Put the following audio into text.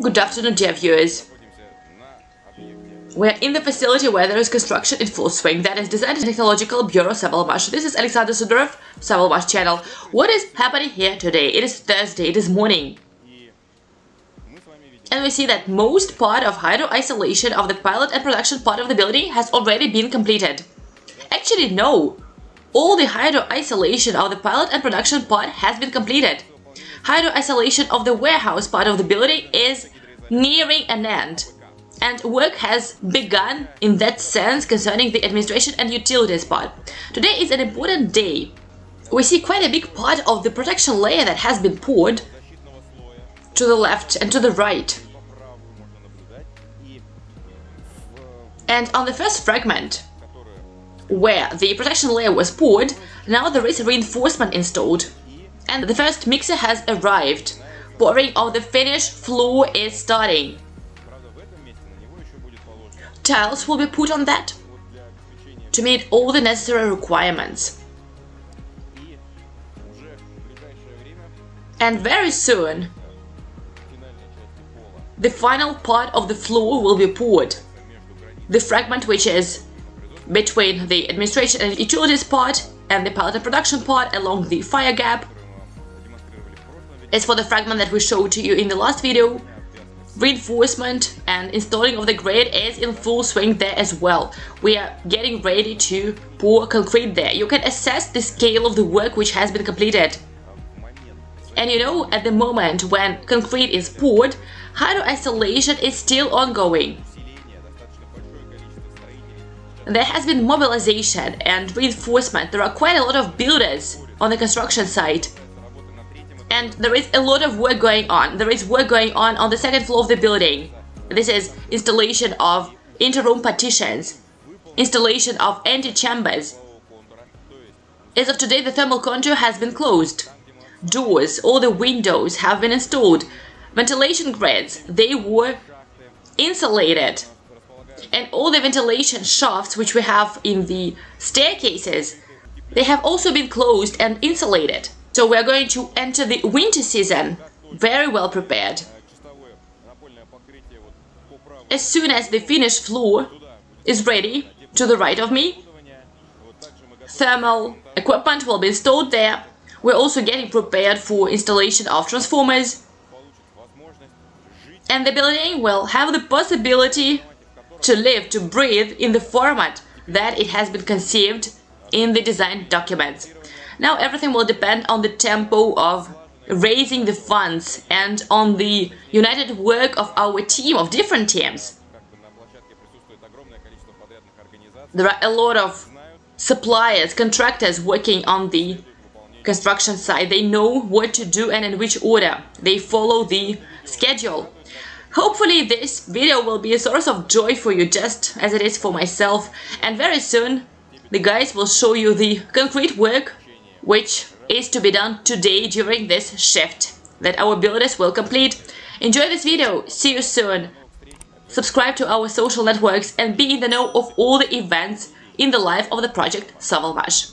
Good afternoon, dear viewers. We're in the facility where there is construction in full swing. That is Design Technological Bureau Savalmash. This is Alexander Sudorov, Savalmash channel. What is happening here today? It is Thursday, it is morning. And we see that most part of hydro isolation of the pilot and production part of the building has already been completed. Actually, no. All the hydro isolation of the pilot and production part has been completed. Hydro isolation of the warehouse part of the building is nearing an end. And work has begun in that sense concerning the administration and utilities part. Today is an important day. We see quite a big part of the protection layer that has been poured to the left and to the right. And on the first fragment, where the protection layer was poured, now there is reinforcement installed. And the first mixer has arrived. Pouring of the finished floor is starting. Tiles will be put on that to meet all the necessary requirements. And very soon, the final part of the floor will be poured. The fragment which is between the administration and utilities part and the pilot and production part along the fire gap is for the fragment that we showed to you in the last video. Reinforcement and installing of the grade is in full swing there as well. We are getting ready to pour concrete there. You can assess the scale of the work which has been completed. And you know, at the moment when concrete is poured, hydro isolation is still ongoing. There has been mobilization and reinforcement. There are quite a lot of builders on the construction site. And there is a lot of work going on. There is work going on on the second floor of the building. This is installation of interroom partitions, installation of anti-chambers. As of today, the thermal contour has been closed doors, all the windows have been installed. Ventilation grids, they were insulated. And all the ventilation shafts which we have in the staircases, they have also been closed and insulated. So we're going to enter the winter season very well prepared. As soon as the finished floor is ready to the right of me, thermal equipment will be installed there we're also getting prepared for installation of transformers. And the building will have the possibility to live, to breathe in the format that it has been conceived in the design documents. Now everything will depend on the tempo of raising the funds and on the united work of our team, of different teams. There are a lot of suppliers, contractors working on the construction site. They know what to do and in which order. They follow the schedule. Hopefully this video will be a source of joy for you just as it is for myself and very soon the guys will show you the concrete work which is to be done today during this shift that our builders will complete. Enjoy this video, see you soon, subscribe to our social networks and be in the know of all the events in the life of the project Savalmash.